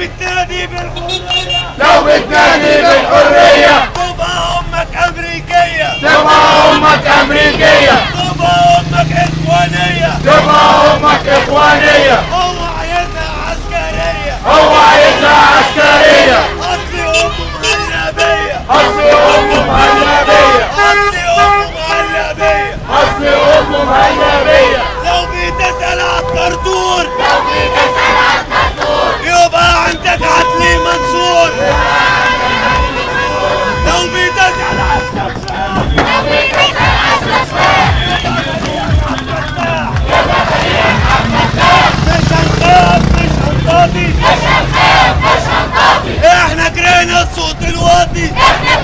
بالتاني بالحرية. لو بالتاني بالحرية. تبقى أمك أمريكية. طوبى أمك أمريكية. طوبى أمك إخوانية. طوبى أمك إخوانية. إحنا كرهنا الصوت الواطي. إحنا